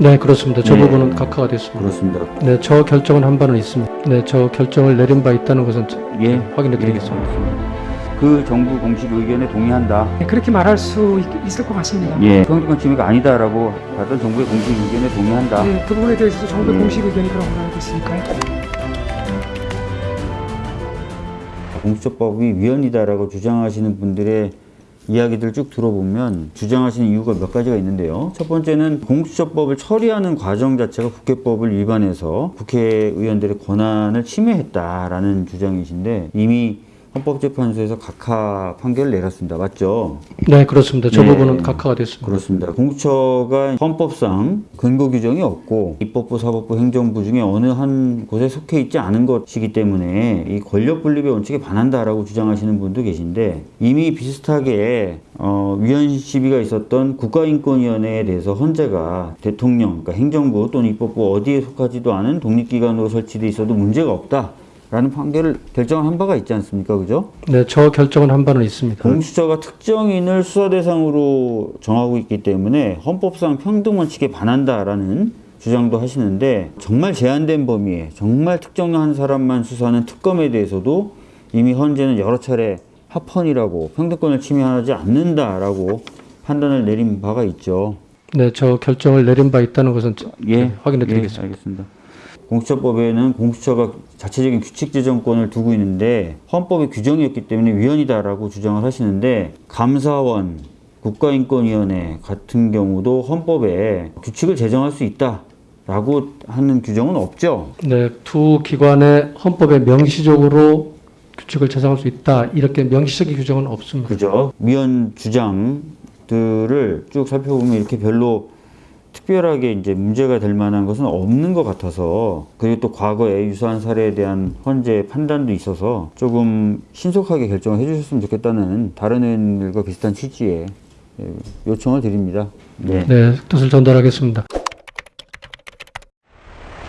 네, 그렇습니다. 저 네. 부분은 각하가 됐습니다. 그렇습니다. 네, 저 결정은 한 바는 있습니다. 네, 저 결정을 내린 바 있다는 것은 저- 예, 확인해 드리겠습니다. 그 정부 공식 의견에 동의한다. 네, 그렇게 말할 수 있, 있을 것 같습니다. 예, 평등권 침해가 아니다라고 받던 정부의 공식 의견에 동의한다. 네, 그 부분에 대해서도 정부의 예. 공식 의견이 그런 걸로 알고 있으니까요. 공수처법이 위헌이다라고 주장하시는 분들의 이야기들 쭉 들어보면 주장하시는 이유가 몇 가지가 있는데요. 첫 번째는 공수처법을 처리하는 과정 자체가 국회법을 위반해서 국회의원들의 권한을 침해했다라는 주장이신데 이미 헌법재판소에서 각하 판결을 내렸습니다. 맞죠? 네, 그렇습니다. 저 네. 부분은 각하가 됐습니다. 그렇습니다. 공수처가 헌법상 근거 규정이 없고 입법부, 사법부, 행정부 중에 어느 한 곳에 속해 있지 않은 것이기 때문에 이 권력 분립의 원칙에 반한다라고 주장하시는 분도 계신데 이미 비슷하게 어, 위헌 시비가 있었던 국가인권위원회에 대해서 헌재가 대통령, 그러니까 행정부 또는 입법부 어디에 속하지도 않은 독립기관으로 설치돼 있어도 문제가 없다. 라는 판결을 결정을 한 바가 있지 않습니까? 그죠? 네, 저 결정은 한 바는 있습니다. 공수처가 특정인을 수사 대상으로 정하고 있기 때문에 헌법상 평등 원칙에 반한다라는 주장도 하시는데 정말 제한된 범위에 정말 특정한 사람만 수사하는 특검에 대해서도 이미 헌재는 여러 차례 합헌이라고 평등권을 침해하지 않는다라고 판단을 내린 바가 있죠. 네, 저 결정을 내린 바 있다는 것은 저- 예, 확인해 예, 드리겠습니다. 알겠습니다. 공수처법에는 공수처가 자체적인 규칙 제정권을 두고 있는데 헌법의 규정이었기 때문에 위헌이다라고 주장을 하시는데 감사원, 국가인권위원회 같은 경우도 헌법에 규칙을 제정할 수 있다 라고 하는 규정은 없죠. 네, 두 기관의 헌법에 명시적으로 규칙을 제정할 수 있다. 이렇게 명시적인 규정은 없습니다. 그죠? 위헌 주장들을 쭉 살펴보면 이렇게 별로 특별하게 이제 문제가 될 만한 것은 없는 것 같아서 그리고 또 과거에 유사한 사례에 대한 헌재 판단도 있어서 조금 신속하게 결정을 해주셨으면 좋겠다는 다른 의원들과 비슷한 취지의 예, 요청을 드립니다. 네. 네, 뜻을 전달하겠습니다.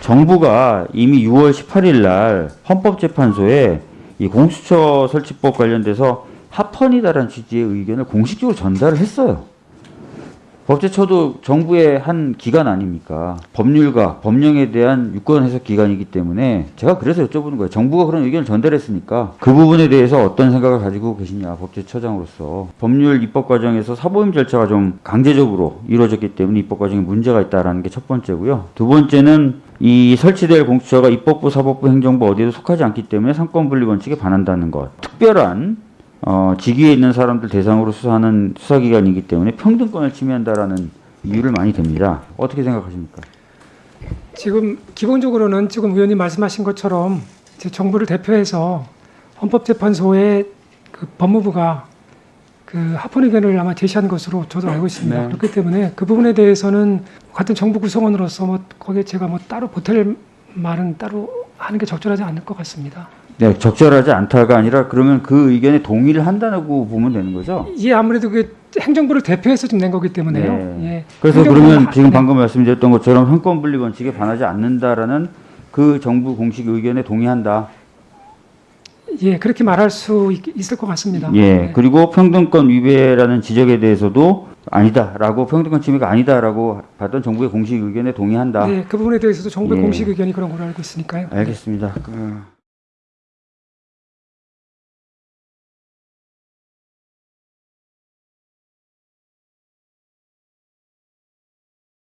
정부가 이미 6월 18일 날 헌법재판소에 이 공수처 설치법 관련돼서 합헌이다라는 취지의 의견을 공식적으로 전달을 했어요. 법제처도 정부의 한 기관 아닙니까? 법률가, 법령에 대한 유권 해석 기관이기 때문에 제가 그래서 여쭤보는 거예요. 정부가 그런 의견을 전달했으니까 그 부분에 대해서 어떤 생각을 가지고 계시냐, 법제처장으로서. 법률 입법 과정에서 사보임 절차가 좀 강제적으로 이루어졌기 때문에 입법 과정에 문제가 있다라는 게 첫 번째고요. 두 번째는 이 설치될 공수처가 입법부, 사법부, 행정부 어디에도 속하지 않기 때문에 상권 분리 원칙에 반한다는 것. 특별한 어, 직위에 있는 사람들 대상으로 수사하는 수사기관이기 때문에 평등권을 침해한다라는 이유를 많이 댑니다. 어떻게 생각하십니까? 지금 기본적으로는 지금 의원님 말씀하신 것처럼 정부를 대표해서 헌법재판소에 그 법무부가 그 합헌 의견을 아마 제시한 것으로 저도 알고 있습니다. 네. 그렇기 때문에 그 부분에 대해서는 같은 정부 구성원으로서 뭐 거기에 제가 뭐 따로 보탤 말은 따로 하는 게 적절하지 않을 것 같습니다. 네, 적절하지 않다가 아니라 그러면 그 의견에 동의를 한다고 보면 되는 거죠? 이게 아무래도 그 행정부를 대표해서 좀낸 거기 때문에요. 네. 예. 그래서 그러면 하- 지금 네. 방금 말씀드렸던 것처럼 상권 분리 원칙에 반하지 않는다라는 그 정부 공식 의견에 동의한다. 예, 그렇게 말할 수 있, 있을 것 같습니다. 예. 네. 그리고 평등권 위배라는 지적에 대해서도 아니다라고 평등권 침해가 아니다라고 받던 정부의 공식 의견에 동의한다. 네, 그 부분에 대해서도 정부의 예. 공식 의견이 그런 걸로 알고 있으니까요. 알겠습니다. 그,